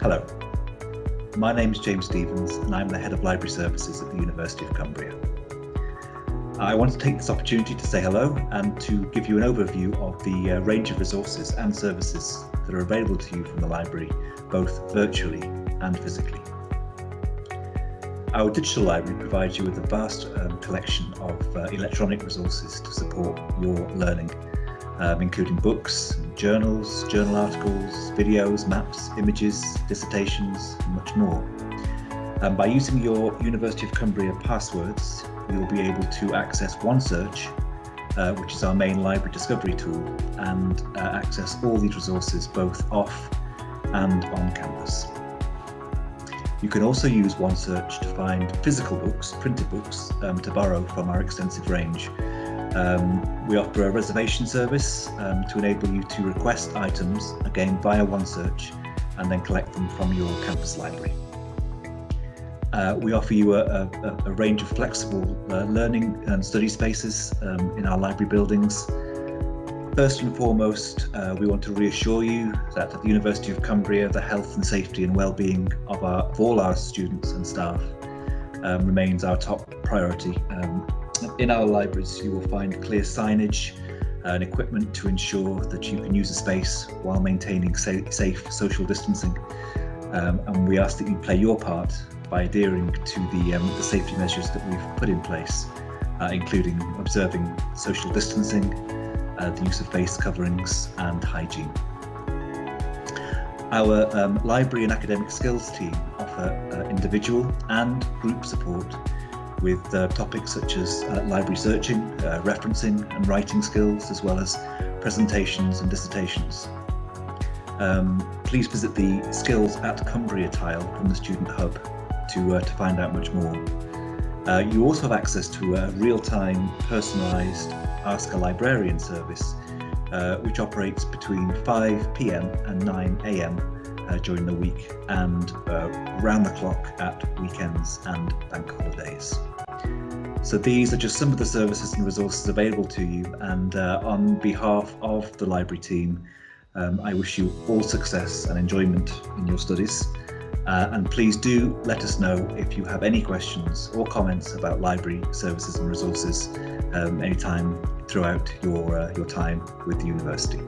Hello, my name is James Stevens and I'm the Head of Library Services at the University of Cumbria. I want to take this opportunity to say hello and to give you an overview of the uh, range of resources and services that are available to you from the library, both virtually and physically. Our digital library provides you with a vast um, collection of uh, electronic resources to support your learning, um, including books, journals, journal articles, videos, maps, images, dissertations, and much more. And by using your University of Cumbria passwords, you'll be able to access OneSearch, uh, which is our main library discovery tool, and uh, access all these resources both off and on campus. You can also use OneSearch to find physical books, printed books, um, to borrow from our extensive range. Um, we offer a reservation service um, to enable you to request items, again via OneSearch, and then collect them from your campus library. Uh, we offer you a, a, a range of flexible uh, learning and study spaces um, in our library buildings. First and foremost, uh, we want to reassure you that at the University of Cumbria, the health and safety and well-being of, of all our students and staff um, remains our top priority. In our libraries, you will find clear signage and equipment to ensure that you can use the space while maintaining safe, safe social distancing. Um, and we ask that you play your part by adhering to the, um, the safety measures that we've put in place, uh, including observing social distancing, uh, the use of face coverings and hygiene. Our um, library and academic skills team offer uh, individual and group support with uh, topics such as uh, library searching, uh, referencing and writing skills, as well as presentations and dissertations. Um, please visit the Skills at Cumbria tile from the Student Hub to, uh, to find out much more. Uh, you also have access to a real-time personalised Ask a Librarian service, uh, which operates between 5pm and 9am uh, during the week and uh, round the clock at weekends and bank holidays. So these are just some of the services and resources available to you and uh, on behalf of the library team um, I wish you all success and enjoyment in your studies. Uh, and please do let us know if you have any questions or comments about library services and resources um, anytime throughout your, uh, your time with the university.